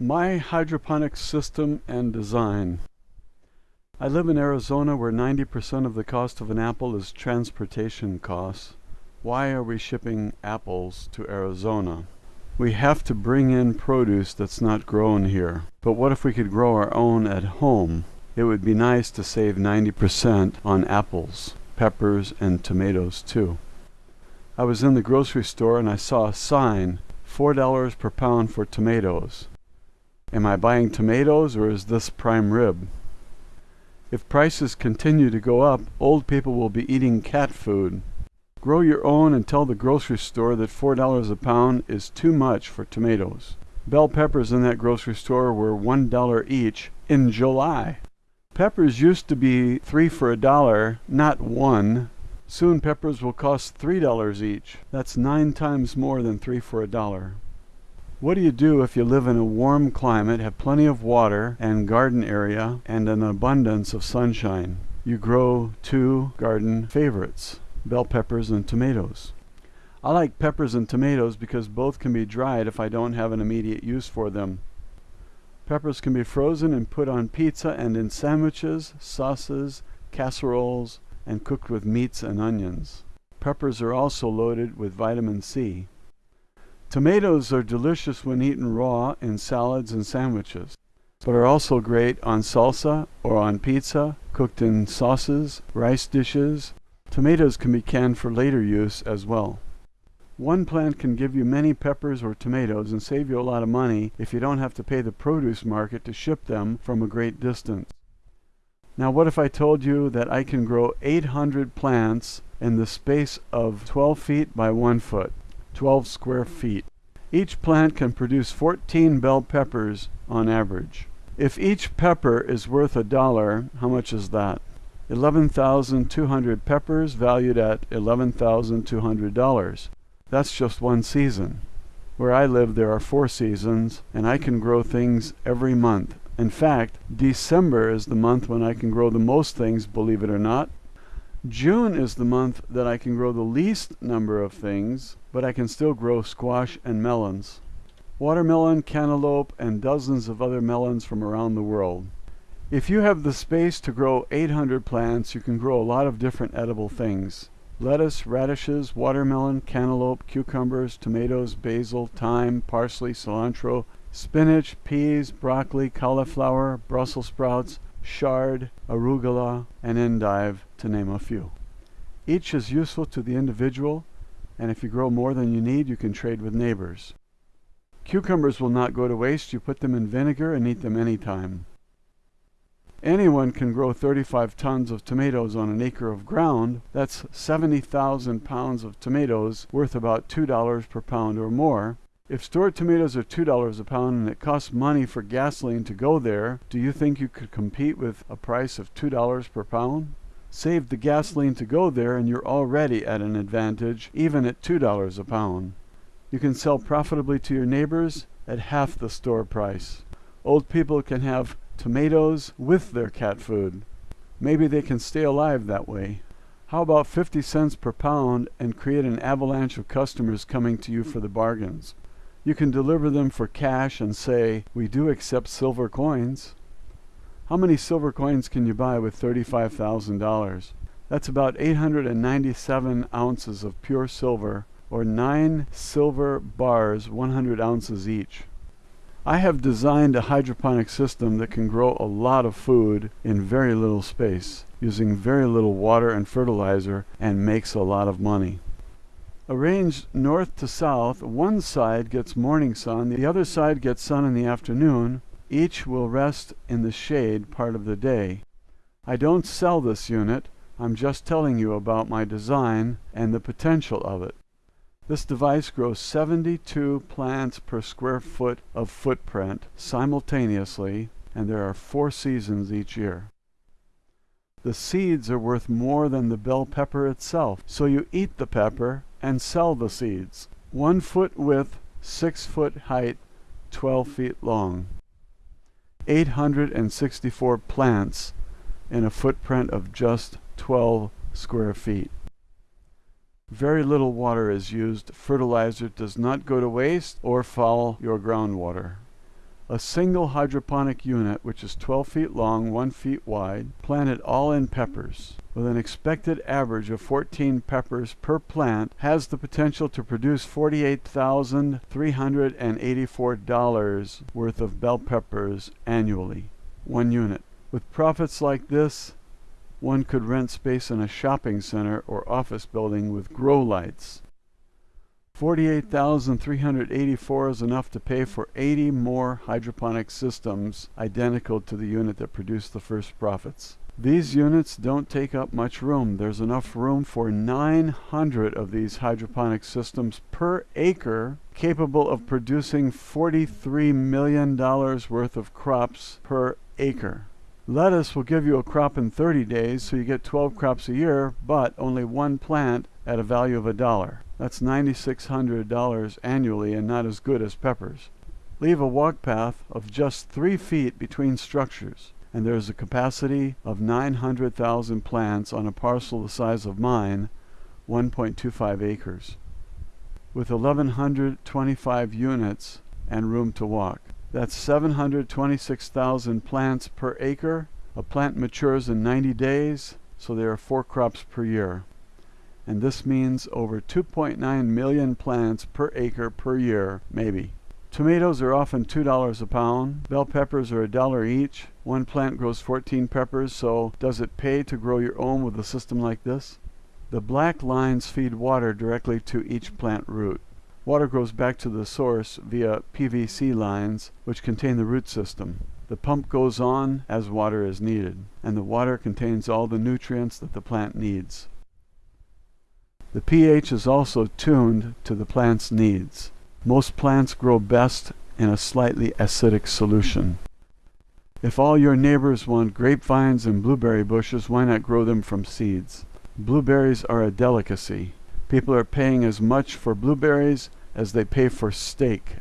My hydroponic system and design. I live in Arizona where 90% of the cost of an apple is transportation costs. Why are we shipping apples to Arizona? We have to bring in produce that's not grown here. But what if we could grow our own at home? It would be nice to save 90% on apples, peppers, and tomatoes too. I was in the grocery store and I saw a sign $4 per pound for tomatoes. Am I buying tomatoes or is this prime rib? If prices continue to go up, old people will be eating cat food. Grow your own and tell the grocery store that $4 a pound is too much for tomatoes. Bell peppers in that grocery store were $1 each in July. Peppers used to be 3 for a dollar, not 1. Soon peppers will cost $3 each. That's 9 times more than 3 for a dollar. What do you do if you live in a warm climate, have plenty of water and garden area, and an abundance of sunshine? You grow two garden favorites, bell peppers and tomatoes. I like peppers and tomatoes because both can be dried if I don't have an immediate use for them. Peppers can be frozen and put on pizza and in sandwiches, sauces, casseroles, and cooked with meats and onions. Peppers are also loaded with vitamin C. Tomatoes are delicious when eaten raw in salads and sandwiches, but are also great on salsa or on pizza, cooked in sauces, rice dishes. Tomatoes can be canned for later use as well. One plant can give you many peppers or tomatoes and save you a lot of money if you don't have to pay the produce market to ship them from a great distance. Now what if I told you that I can grow 800 plants in the space of 12 feet by 1 foot? 12 square feet. Each plant can produce 14 bell peppers on average. If each pepper is worth a dollar, how much is that? 11,200 peppers valued at $11,200. That's just one season. Where I live, there are four seasons, and I can grow things every month. In fact, December is the month when I can grow the most things, believe it or not. June is the month that I can grow the least number of things, but I can still grow squash and melons. Watermelon, cantaloupe, and dozens of other melons from around the world. If you have the space to grow 800 plants, you can grow a lot of different edible things. Lettuce, radishes, watermelon, cantaloupe, cucumbers, tomatoes, basil, thyme, parsley, cilantro, spinach, peas, broccoli, cauliflower, Brussels sprouts, chard, arugula, and endive, to name a few. Each is useful to the individual, and if you grow more than you need, you can trade with neighbors. Cucumbers will not go to waste. You put them in vinegar and eat them anytime. Anyone can grow 35 tons of tomatoes on an acre of ground. That's 70,000 pounds of tomatoes worth about $2 per pound or more. If stored tomatoes are $2 a pound and it costs money for gasoline to go there, do you think you could compete with a price of $2 per pound? Save the gasoline to go there and you're already at an advantage, even at $2 a pound. You can sell profitably to your neighbors at half the store price. Old people can have tomatoes with their cat food. Maybe they can stay alive that way. How about 50 cents per pound and create an avalanche of customers coming to you for the bargains? You can deliver them for cash and say, we do accept silver coins. How many silver coins can you buy with $35,000? That's about 897 ounces of pure silver, or 9 silver bars, 100 ounces each. I have designed a hydroponic system that can grow a lot of food in very little space, using very little water and fertilizer, and makes a lot of money. Arranged north to south, one side gets morning sun, the other side gets sun in the afternoon. Each will rest in the shade part of the day. I don't sell this unit. I'm just telling you about my design and the potential of it. This device grows 72 plants per square foot of footprint simultaneously, and there are four seasons each year. The seeds are worth more than the bell pepper itself, so you eat the pepper and sell the seeds. One foot width, six foot height, 12 feet long. 864 plants in a footprint of just 12 square feet. Very little water is used. Fertilizer does not go to waste or foul your groundwater. A single hydroponic unit, which is 12 feet long, 1 feet wide, planted all in peppers, with an expected average of 14 peppers per plant, has the potential to produce $48,384 worth of bell peppers annually. One unit. With profits like this, one could rent space in a shopping center or office building with grow lights. 48,384 is enough to pay for 80 more hydroponic systems identical to the unit that produced the first profits. These units don't take up much room. There's enough room for 900 of these hydroponic systems per acre capable of producing $43 million worth of crops per acre. Lettuce will give you a crop in 30 days, so you get 12 crops a year, but only one plant at a value of a dollar. That's $9,600 annually and not as good as peppers. Leave a walk path of just three feet between structures, and there is a capacity of 900,000 plants on a parcel the size of mine, 1.25 acres, with 1,125 units and room to walk. That's 726,000 plants per acre. A plant matures in 90 days, so there are four crops per year and this means over 2.9 million plants per acre per year, maybe. Tomatoes are often $2 a pound. Bell peppers are a dollar each. One plant grows 14 peppers, so does it pay to grow your own with a system like this? The black lines feed water directly to each plant root. Water goes back to the source via PVC lines, which contain the root system. The pump goes on as water is needed, and the water contains all the nutrients that the plant needs. The pH is also tuned to the plant's needs. Most plants grow best in a slightly acidic solution. If all your neighbors want grapevines and blueberry bushes, why not grow them from seeds? Blueberries are a delicacy. People are paying as much for blueberries as they pay for steak.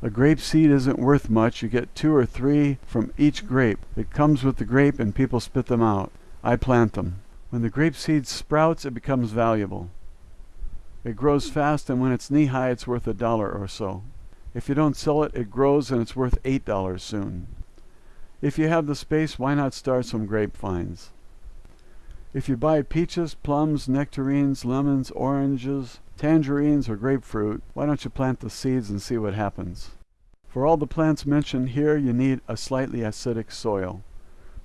A grape seed isn't worth much. You get two or three from each grape. It comes with the grape and people spit them out. I plant them. When the grape seed sprouts, it becomes valuable. It grows fast, and when it's knee high, it's worth a dollar or so. If you don't sell it, it grows and it's worth eight dollars soon. If you have the space, why not start some grapevines? If you buy peaches, plums, nectarines, lemons, oranges, tangerines, or grapefruit, why don't you plant the seeds and see what happens? For all the plants mentioned here, you need a slightly acidic soil.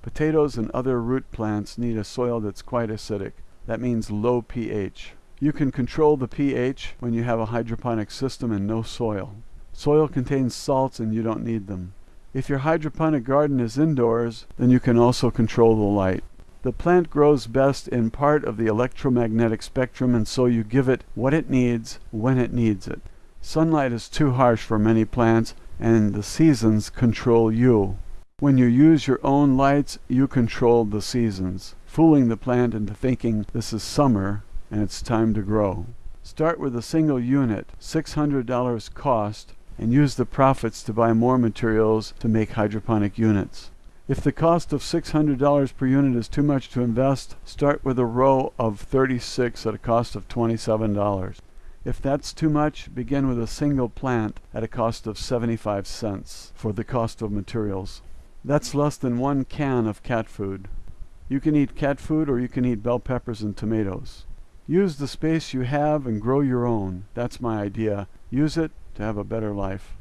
Potatoes and other root plants need a soil that's quite acidic. That means low pH. You can control the pH when you have a hydroponic system and no soil. Soil contains salts and you don't need them. If your hydroponic garden is indoors, then you can also control the light. The plant grows best in part of the electromagnetic spectrum and so you give it what it needs when it needs it. Sunlight is too harsh for many plants and the seasons control you. When you use your own lights, you control the seasons, fooling the plant into thinking this is summer and it's time to grow. Start with a single unit, $600 cost, and use the profits to buy more materials to make hydroponic units. If the cost of $600 per unit is too much to invest, start with a row of 36 at a cost of $27. If that's too much, begin with a single plant at a cost of 75 cents for the cost of materials. That's less than one can of cat food. You can eat cat food or you can eat bell peppers and tomatoes. Use the space you have and grow your own. That's my idea. Use it to have a better life.